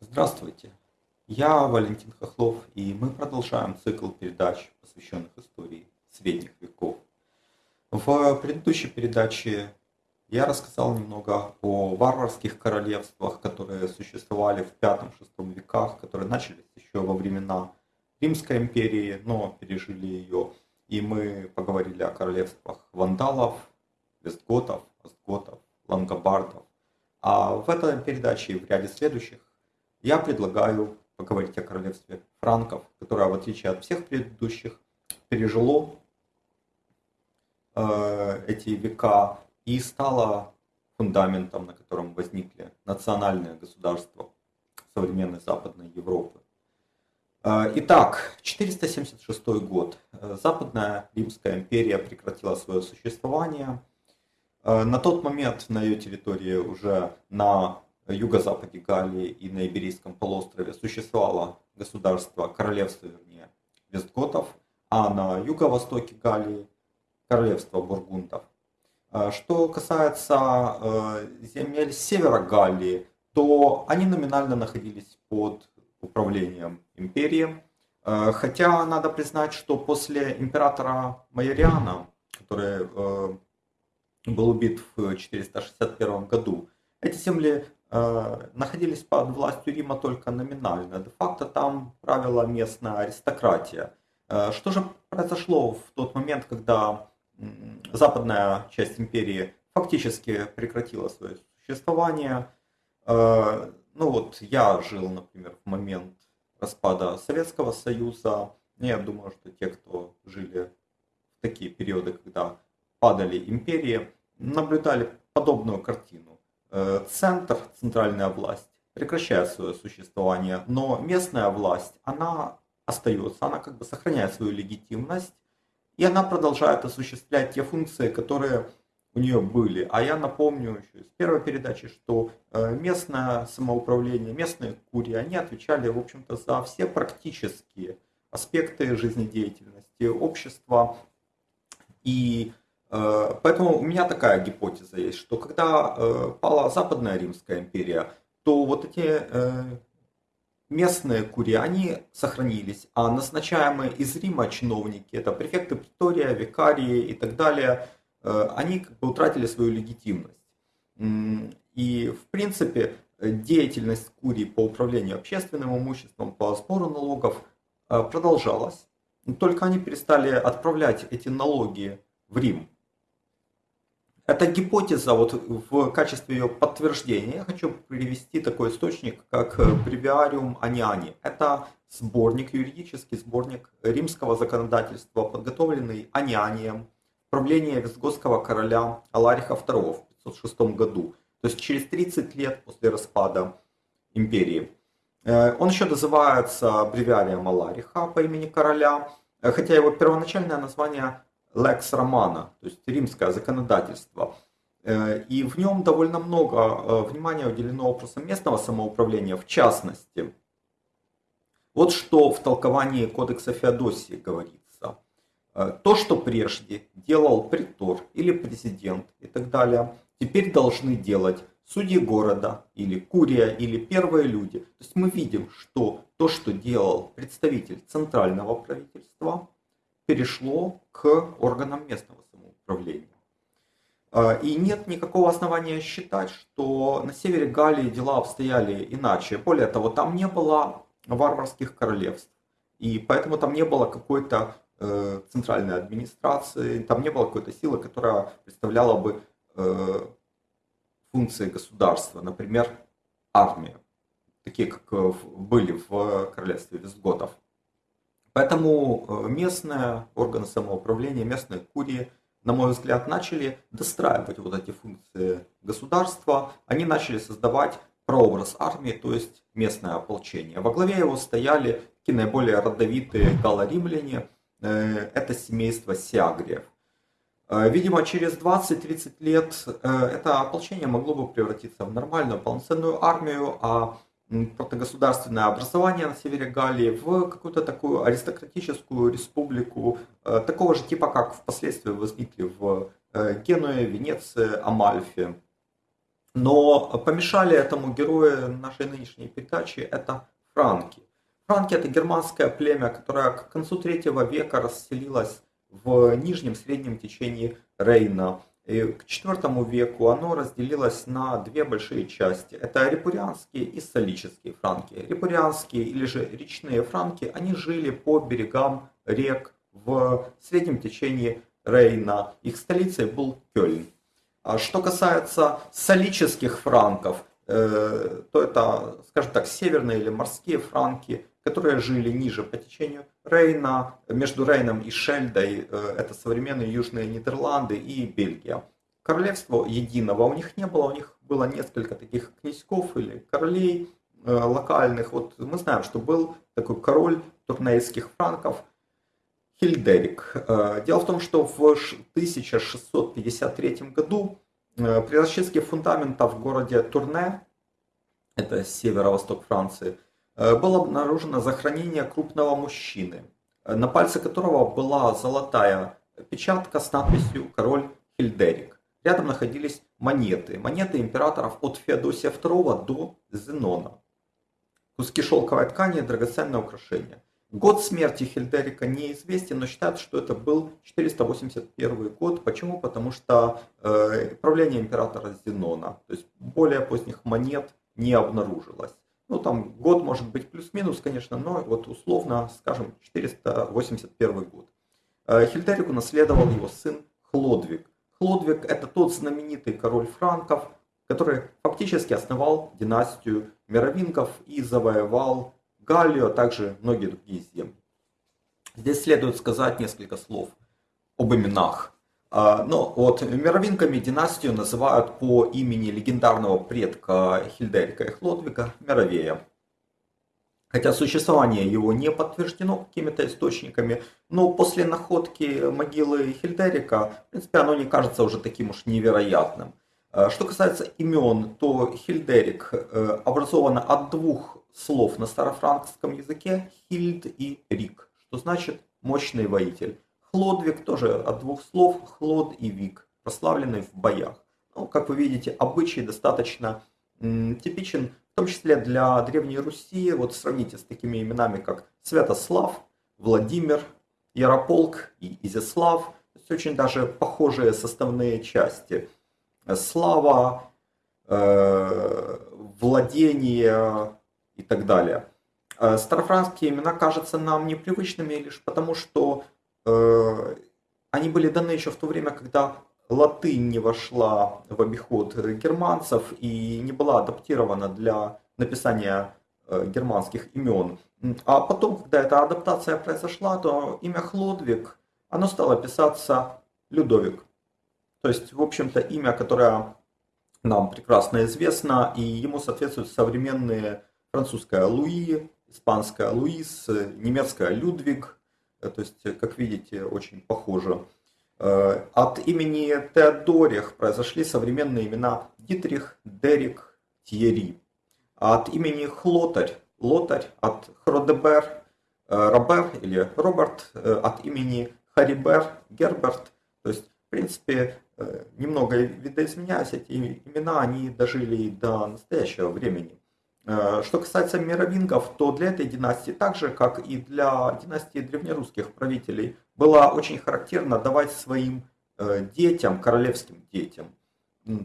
Здравствуйте, я Валентин Хохлов, и мы продолжаем цикл передач, посвященных истории средних веков. В предыдущей передаче я рассказал немного о варварских королевствах, которые существовали в V-VI веках, которые начались еще во времена Римской империи, но пережили ее. И мы поговорили о королевствах вандалов, вестготов, остготов, лангобардов. А в этой передаче и в ряде следующих я предлагаю поговорить о королевстве франков, которое, в отличие от всех предыдущих, пережило э, эти века и стало фундаментом, на котором возникли национальные государства современной Западной Европы. Э, итак, 476 год. Западная Римская империя прекратила свое существование. Э, на тот момент на ее территории уже на юго-западе Галлии и на Иберийском полуострове существовало государство, королевство, вернее, вестготов, а на юго-востоке Галлии королевство бургундов. А что касается э, земель севера Галлии, то они номинально находились под управлением империи. Э, хотя надо признать, что после императора Майориана, который э, был убит в 461 году, эти земли Э, находились под властью Рима только номинально. Де-факто там правила местная аристократия. Э, что же произошло в тот момент, когда западная часть империи фактически прекратила свое существование? Э, ну вот я жил, например, в момент распада Советского Союза. Я думаю, что те, кто жили в такие периоды, когда падали империи, наблюдали подобную картину. Э, центр, центральная власть, прекращает свое существование, но местная власть, она остается, она как бы сохраняет свою легитимность, и она продолжает осуществлять те функции, которые у нее были. А я напомню еще из первой передачи, что э, местное самоуправление, местные курии, они отвечали, в общем-то, за все практические аспекты жизнедеятельности общества. И поэтому у меня такая гипотеза есть, что когда э, пала Западная Римская империя, то вот эти э, местные курии, они сохранились, а назначаемые из Рима чиновники, это префекты притория, викарии и так далее, они как бы утратили свою легитимность. И в принципе деятельность курии по управлению общественным имуществом, по сбору налогов продолжалась. Только они перестали отправлять эти налоги в Рим. Эта гипотеза, вот в качестве ее подтверждения, я хочу привести такой источник, как Breviarium Aniani. Это сборник, юридический сборник римского законодательства, подготовленный Анианием в правлении визготского короля Алариха II в 506 году. То есть через 30 лет после распада империи. Э, он еще называется Бревиарием Алариха по имени короля, э, хотя его первоначальное название Lex Romana, то есть римское законодательство. Э, и в нем довольно много э, внимания уделено вопросам местного самоуправления, в частности. Вот что в толковании Кодекса Феодосии говорится. Э, то, что прежде делал притор или президент и так далее, теперь должны делать судьи города или курия или первые люди. То есть мы видим, что то, что делал представитель центрального правительства, перешло к органам местного самоуправления. А, и нет никакого основания считать, что на севере Галлии дела обстояли иначе. Более того, там не было варварских королевств. И поэтому там не было какой-то э, центральной администрации, там не было какой-то силы, которая представляла бы э, функции государства, например, армия, такие как были в королевстве визготов. Поэтому э, местные органы самоуправления, местные курии, на мой взгляд, начали достраивать вот эти функции государства. Они начали создавать прообраз армии, то есть местное ополчение. Во главе его стояли такие наиболее родовитые галло-римляне, э, это семейство Сиагриев. Э, видимо, через 20-30 лет это ополчение могло бы превратиться в нормальную полноценную армию, а протогосударственное образование на севере Галлии в какую-то такую аристократическую республику, э, такого же типа, как впоследствии возникли в э, Генуе, Венеции, Амальфе. Но помешали этому герою нашей нынешней передачи это франки. Франки это германское племя, которое к концу третьего века расселилось в нижнем среднем течении Рейна. К IV веку оно разделилось на две большие части. Это репурианские и солические франки. Репурианские или же речные франки, они жили по берегам рек в среднем течении Рейна. Их столицей был Кёльн. А что касается солических франков, э, то это, скажем так, северные или морские франки, которые жили ниже по течению Рейна, между Рейном и Шельдой, э, это современные южные Нидерланды и Бельгия. Королевства единого у них не было, у них было несколько таких князьков или королей э, локальных. Вот мы знаем, что был такой король турнейских франков Хильдерик. Э, дело в том, что в 1653 году при расчистке фундамента в городе Турне, это северо-восток Франции, было обнаружено захоронение крупного мужчины, э, на пальце которого была золотая печатка с надписью «Король Хильдерик». Рядом находились монеты, монеты императоров от Феодосия II до Зенона. Куски шелковой ткани и драгоценное украшение. Год смерти Хильдерика неизвестен, но считают, что это был 481 год. Почему? Потому что э, правление императора Зенона, то есть более поздних монет не обнаружилось. Ну, там год может быть плюс-минус, конечно, но вот условно, скажем, 481 год. Э, Хильдерику наследовал его сын Хлодвиг. Хлодвиг это тот знаменитый король франков, который фактически основал династию мировингов и завоевал Галлию, а также многие другие земли. Здесь следует сказать несколько слов об именах ну, вот мировинками династию называют по имени легендарного предка Хильдерика и Хлодвига Мировея. Хотя существование его не подтверждено какими-то источниками, но после находки могилы Хильдерика, в принципе, оно не кажется уже таким уж невероятным. А, что касается имен, то Хильдерик э, образовано от двух слов на старофранкском языке «хильд» и «рик», что значит «мощный воитель». Хлодвиг тоже от двух слов хлод и вик, прославленный в боях. Ну, как вы видите, обычай достаточно м, типичен, в том числе для Древней Руси. Вот сравните с такими именами, как Святослав, Владимир, Ярополк и Изяслав. То есть очень даже похожие составные части. Слава, э, владение и так далее. Э, старофранские имена кажутся нам непривычными лишь потому, что они были даны еще в то время, когда латынь не вошла в обиход германцев и не была адаптирована для написания э, германских имен. А потом, когда эта адаптация произошла, то имя Хлодвиг, оно стало писаться Людовик. То есть, в общем-то, имя, которое нам прекрасно известно, и ему соответствуют современные французская Луи, испанская Луис, немецкая Людвиг, Э, то есть, как видите, очень похоже. Э, от имени Теодорих произошли современные имена Дитрих, Дерик, Тьерри. От имени Хлотарь, Лотарь, от Хродебер, э, Робер или Роберт, от имени Харибер, Герберт. То есть, в принципе, немного видоизменяясь, эти имена, они дожили до настоящего времени. Э, что касается мировингов, то для этой династии, так же как и для династии древнерусских правителей, было очень характерно давать своим э, детям, королевским детям,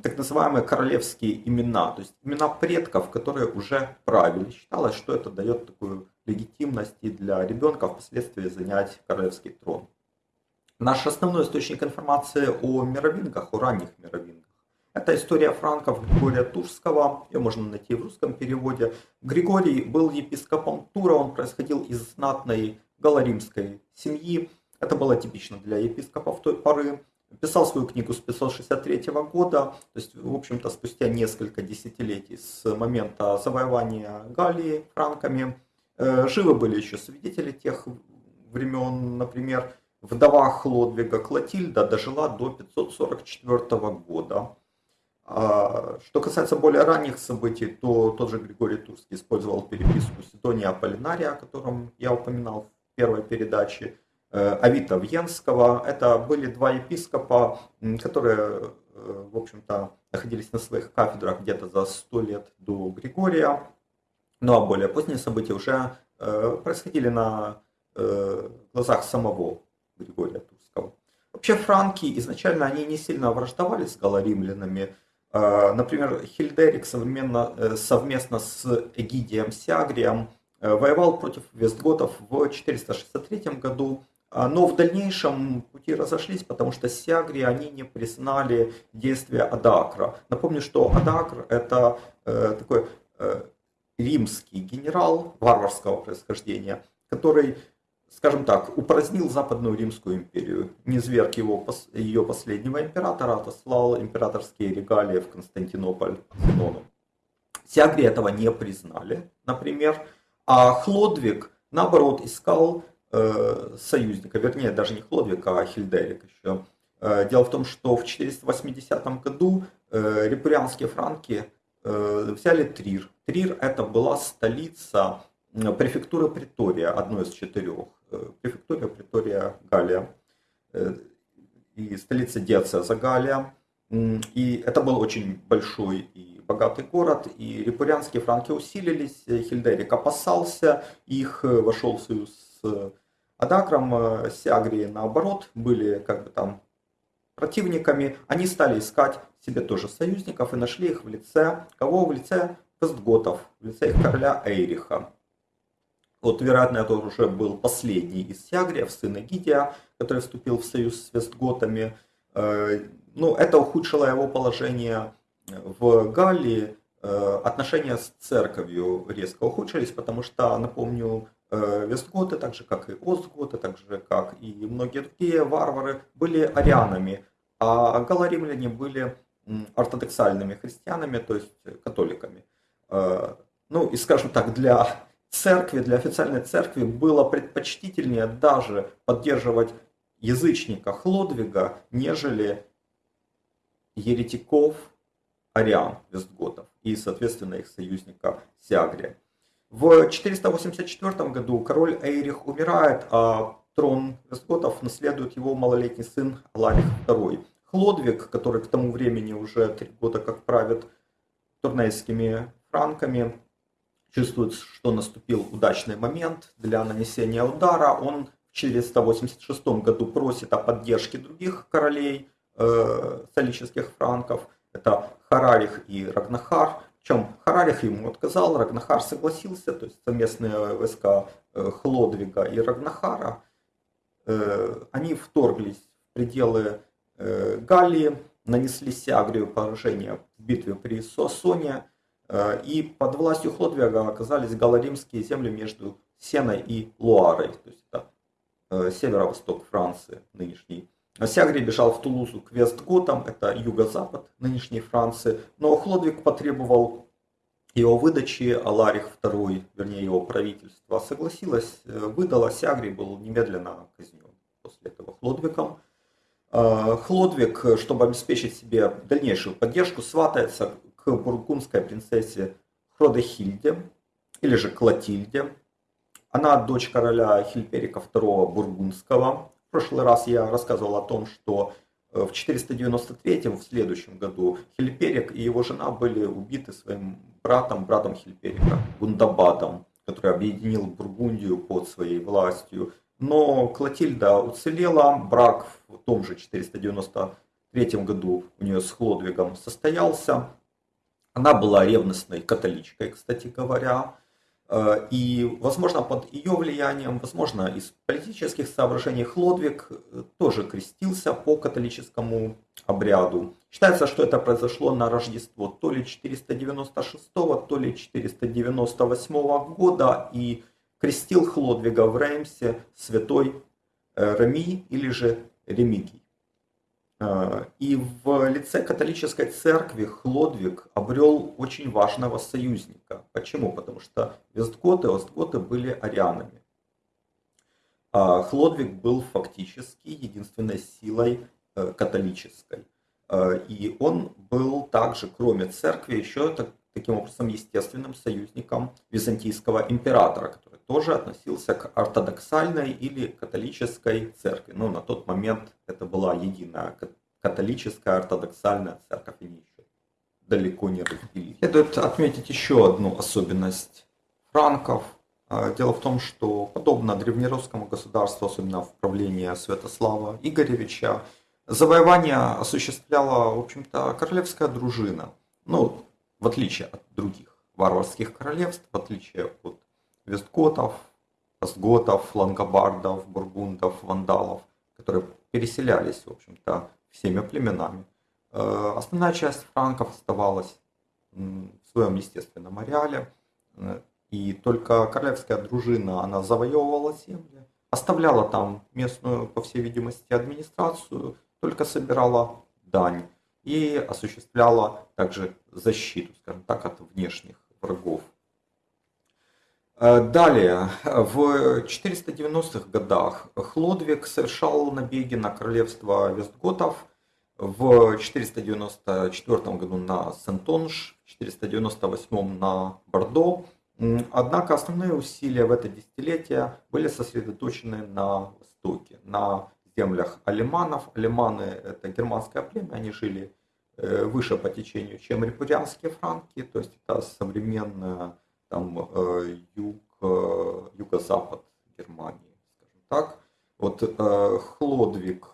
так называемые королевские имена, то есть имена предков, которые уже правили. Считалось, что это дает такую легитимность и для ребенка впоследствии занять королевский трон. Наш основной источник информации о мировингах, о ранних мировингах, это история франков Григория Турского, ее можно найти в русском переводе. Григорий был епископом Тура, он происходил из знатной галаримской семьи. Это было типично для епископов той поры. Писал свою книгу с 563 года, то есть, в общем-то, спустя несколько десятилетий с момента завоевания Галлии франками. Э, живы были еще свидетели тех времен, например, вдова Хлодвига Клотильда дожила до 544 года. А что касается более ранних событий, то тот же Григорий Турский использовал переписку Сидония Аполлинария, о котором я упоминал в первой передаче, э, Авита Вьенского. Это были два епископа, которые, э, в общем-то, находились на своих кафедрах где-то за сто лет до Григория. Ну а более поздние события уже э, происходили на глазах самого Григория Турского. Вообще франки изначально они не сильно враждовали с галаримлянами, а, например, Хильдерик современно, э, совместно с Эгидием Сиагрием э, воевал против вестготов в 463 году, а, но в дальнейшем пути разошлись, потому что Сиагри они не признали действия Адакра. Напомню, что Адакр это э, такой римский генерал варварского происхождения, который скажем так, упразднил Западную Римскую империю, не зверг его, ее последнего императора, отослал императорские регалии в Константинополь Зенону. Сиагри этого не признали, например, а Хлодвиг, наоборот, искал э, союзника, вернее, даже не Хлодвиг, а Хильдерик еще. Э, дело в том, что в 480 году э, репурианские франки э, взяли Трир. Трир это была столица префектуры Притория, одной из четырех Э, префектура Притория Галия э, и столица диацеза Галия. И это был очень большой и богатый город, и репурианские франки усилились, Хильдерик опасался их, э, вошел в союз с Адакром, Сиагрии наоборот, были как бы там противниками, они стали искать себе тоже союзников и нашли их в лице, кого в лице Вестготов, в лице их короля Эйриха. Вот, вероятно, это уже был последний из Сиагриев, сын Эгидия, который вступил в союз с Вестготами. Э, ну, это ухудшило его положение в Галлии. Э, отношения с церковью резко ухудшились, потому что, напомню, э, Вестготы, так же как и Остготы, так же как и многие другие варвары, были арианами, а галаримляне были ортодоксальными христианами, то есть католиками. Ну и, скажем так, для церкви, для официальной церкви было предпочтительнее даже поддерживать язычника Хлодвига, нежели еретиков ариан вестготов и, соответственно, их союзника Сиагрия. В 484 году король Эйрих умирает, а трон вестготов наследует его малолетний сын Аларих II. Хлодвиг, который к тому времени уже три года как правит турнейскими франками, чувствует, что наступил удачный момент для нанесения удара. Он в 486 году просит о поддержке других королей э, солических франков. Это Харарих и Рагнахар. Причем Харарих ему отказал, Рагнахар согласился, то есть совместные войска э, Хлодвига и Рагнахара, э, они вторглись в пределы э, Галлии, нанесли Сиагрию поражение в битве при Сосоне, Э, и под властью Хлодвига оказались галаримские земли между Сеной и Луарой, то есть это э, северо-восток Франции нынешний. Сягри бежал в Тулузу к Вестготам, это юго-запад нынешней Франции, но Хлодвиг потребовал его выдачи, а Ларих II, вернее его правительство, согласилось, э, выдало, Сягри был немедленно казнен после этого Хлодвигом. Хлодвиг, чтобы обеспечить себе дальнейшую поддержку, сватается к бургундской принцессе Хродехильде, или же Клотильде. Она дочь короля Хильперика II Бургундского. В прошлый раз я рассказывал о том, что э, в 493 в следующем году Хильперик и его жена были убиты своим братом, братом Хильперика, Гундабадом, который объединил Бургундию под своей властью. Но Клотильда уцелела, брак в том же 493 году у нее с Хлодвигом состоялся. Она была ревностной католичкой, кстати говоря. Э, и, возможно, под ее влиянием, возможно, из политических соображений Хлодвиг э, тоже крестился по католическому обряду. Считается, что это произошло на Рождество то ли 496, то ли 498 года, и крестил Хлодвига в Реймсе святой э, Реми или же Ремигий. Э, и в лице католической церкви Хлодвиг обрел очень важного союзника. Почему? Потому что вестготы и остготы были арианами. А Хлодвиг был фактически единственной силой э, католической. И он был также, кроме церкви, еще таким образом естественным союзником византийского императора, тоже относился к ортодоксальной или католической церкви. Ну, на тот момент это была единая католическая ортодоксальная церковь, они еще далеко не разделились. Следует отметить еще одну особенность франков. А, дело в том, что подобно древнерусскому государству, особенно в правлении Святослава Игоревича, завоевание осуществляла, в общем-то, королевская дружина. Ну, в отличие от других варварских королевств, в отличие от вестготов, остготов, лангобардов, бургундов, вандалов, которые переселялись, в общем-то, всеми племенами. Э, основная часть франков оставалась в своем естественном ареале, э, и только королевская дружина, она завоевывала земли, оставляла там местную, по всей видимости, администрацию, только собирала дань и осуществляла также защиту, скажем так, от внешних врагов. Э, далее, в 490-х годах Хлодвиг совершал набеги на королевство Вестготов, в 494 году на Сентонж, в 498 на Бордо. Однако основные усилия в это десятилетие были сосредоточены на востоке, на землях алиманов. Алиманы это германское племя, они жили э, выше по течению, чем репурианские франки, то есть это современная там, э, юг, э, юго-запад Германии, скажем так. Вот Хлодвиг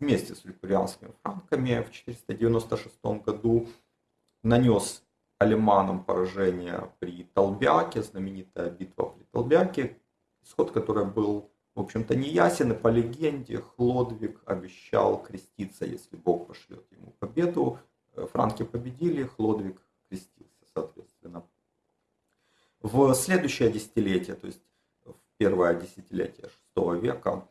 вместе с ликурианскими франками в 496 году нанес алиманам поражение при Толбяке, знаменитая битва при Толбяке, исход которой был, в общем-то, неясен, и по легенде Хлодвиг обещал креститься, если Бог пошлет ему победу. Э, франки победили, Хлодвиг крестился, соответственно. В следующее десятилетие, то есть в первое десятилетие VI века,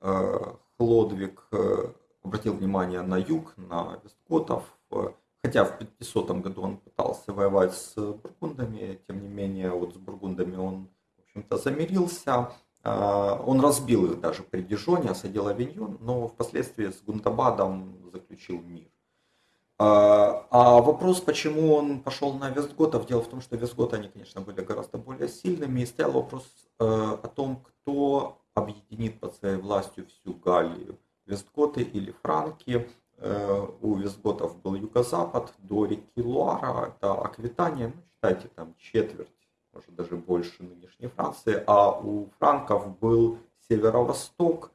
э, Хлодвиг э, обратил внимание на юг, на вестготов, э, хотя в 500 году он пытался воевать с бургундами, тем не менее вот с бургундами он, в общем-то, замирился, он разбил их даже при Дижоне, осадил Авиньон, но впоследствии с Гундабадом заключил мир. А вопрос, почему он пошел на Вестготов, дело в том, что Вестготы, они, конечно, были гораздо более сильными, и стоял вопрос о том, кто объединит под своей властью всю Галлию. Вестготы или франки. Э, у вестготов был юго-запад до реки Луара, это Аквитания, ну, считайте там четверть, может даже больше нынешней Франции, а у франков был северо-восток,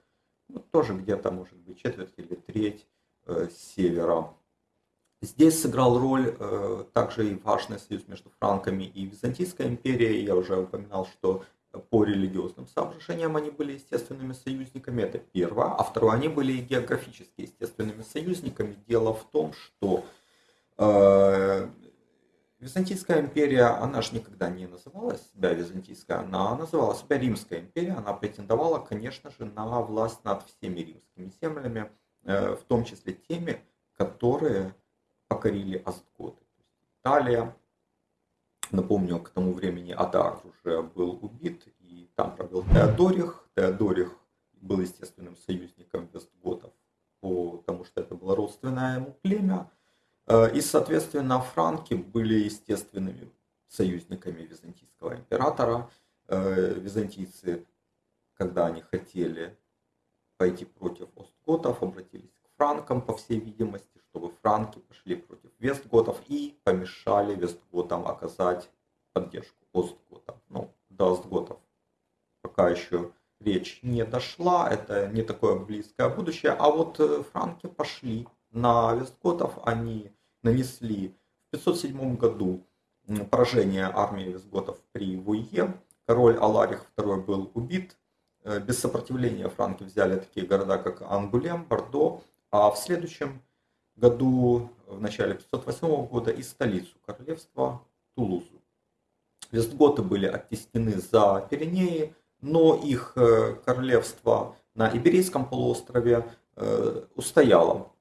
ну, тоже где-то может быть четверть или треть э, севера. Здесь сыграл роль э, также и важный союз между франками и Византийской империей. Я уже упоминал, что по религиозным соображениям они были естественными союзниками, это первое. А второе, они были и географически естественными союзниками. Дело в том, что э, Византийская империя, она же никогда не называла себя Византийской, она называла себя Римская империя. Она претендовала, конечно же, на власть над всеми римскими землями, э, в том числе теми, которые покорили Остготы. Италия, Напомню, к тому времени Адар уже был убит, и там пробил Теодорих. Теодорих был естественным союзником Вестготов, потому что это было родственное ему племя. Э, и, соответственно, франки были естественными союзниками византийского императора. Э, византийцы, когда они хотели пойти против остготов, обратились франкам, по всей видимости, чтобы франки пошли против вестготов и помешали вестготам оказать поддержку остготам. Ну, до остготов. Пока еще речь не дошла, это не такое близкое будущее, а вот э, франки пошли на вестготов, они нанесли в 507 году поражение армии вестготов при Вуе, король Аларих II был убит, э, без сопротивления франки взяли такие города, как Ангулем, Бордо, а в следующем году, в начале 508 года, и столицу королевства Тулузу. Вестготы были оттеснены за Пиренеи, но их э, королевство на Иберийском полуострове э, устояло.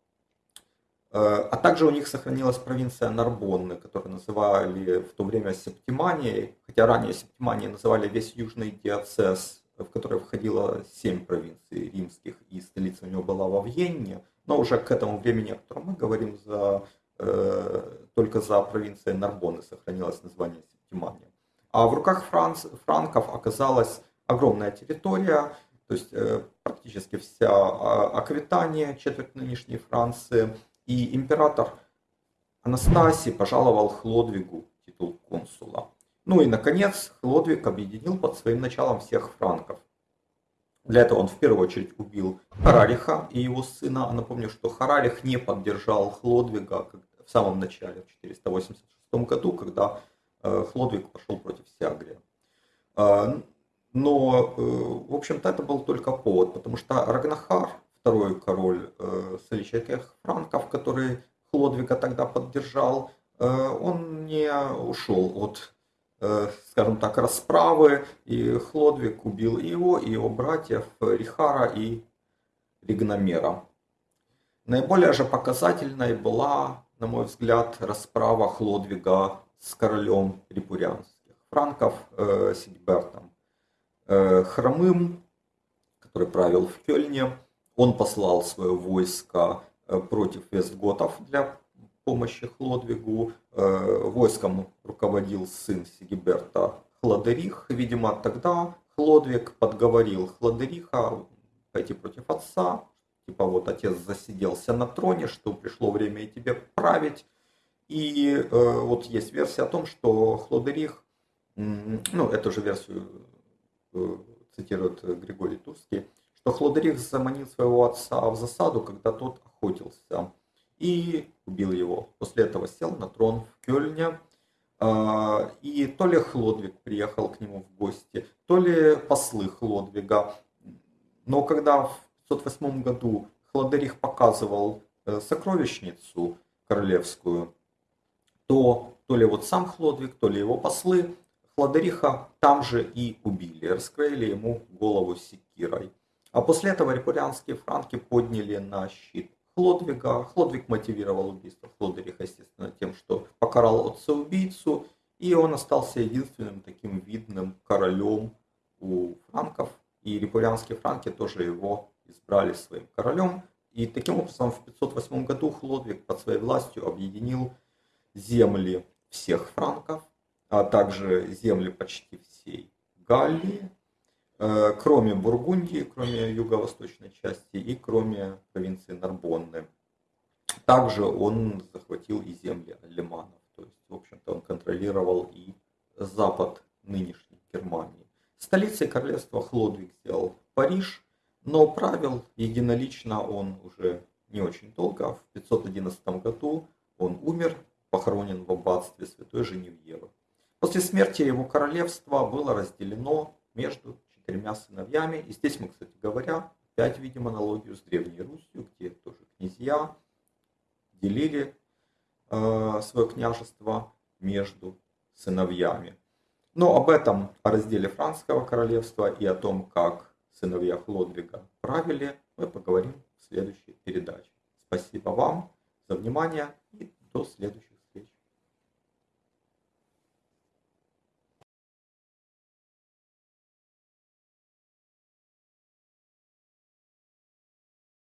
Э, а также у них сохранилась провинция Нарбонны, которую называли в то время Септиманией, хотя ранее Септиманией называли весь южный диацез в который входило семь провинций римских, и столица у него была во Вьенне, но уже к этому времени, о котором мы говорим, за, э, только за провинцией Нарбонны сохранилось название Септимания. А в руках Франц, франков оказалась огромная территория, то есть э, практически вся а, Аквитания, четверть нынешней Франции, и император Анастасий пожаловал Хлодвигу титул консула. Ну и, наконец, Хлодвиг объединил под своим началом всех франков. Для этого он в первую очередь убил Харариха и его сына. Напомню, что Харарих не поддержал Хлодвига в самом начале, в 486 году, когда э, Хлодвиг пошел против Сиагрия. А, но, э, в общем-то, это был только повод, потому что Рагнахар, второй король э, соличайских франков, который Хлодвига тогда поддержал, он не ушел от скажем так, расправы, и Хлодвиг убил его, и его братьев Рихара и Ригномера. Наиболее же показательной была, на мой взгляд, расправа Хлодвига с королем репурянских франков э, Сигбертом. Э, хромым, который правил в Кёльне, он послал свое войско э, против вестготов для помощи Хлодвигу. Э, войском руководил сын Сигиберта Хладерих. Видимо, тогда Хлодвиг подговорил Хладериха пойти против отца. Типа вот отец засиделся на троне, что пришло время и тебе править. И э, вот есть версия о том, что Хлодерих, ну эту же версию э, цитирует Григорий Турский, что Хлодерих заманил своего отца в засаду, когда тот охотился и убил его. После этого сел на трон в Кёльне. А, и то ли Хлодвиг приехал к нему в гости, то ли послы Хлодвига. Но когда в 508 году Хладерих показывал э, сокровищницу королевскую, то то ли вот сам Хлодвиг, то ли его послы Хладериха там же и убили, раскроили ему голову секирой. А после этого репурианские франки подняли на щит Хлодвига. Хлодвиг мотивировал убийство Хлодериха, естественно, тем, что покарал отца-убийцу, и он остался единственным таким видным королем у франков, и репурианские франки тоже его избрали своим королем. И таким образом в 508 году Хлодвиг под своей властью объединил земли всех франков, а также земли почти всей Галлии, кроме Бургундии, кроме юго-восточной части и кроме провинции Нарбонны. Также он захватил и земли алиманов, то есть, в общем-то, он контролировал и запад нынешней Германии. Столицей королевства Хлодвиг сделал Париж, но правил единолично он уже не очень долго. В 511 году он умер, похоронен в аббатстве Святой Женевьевы. После смерти его королевства было разделено между четырьмя сыновьями. И здесь мы, кстати говоря, опять видим аналогию с Древней Русью, где тоже князья делили э, свое княжество между сыновьями. Но об этом, о разделе Французского королевства и о том, как сыновья Хлодвига правили, мы поговорим в следующей передаче. Спасибо вам за внимание и до следующих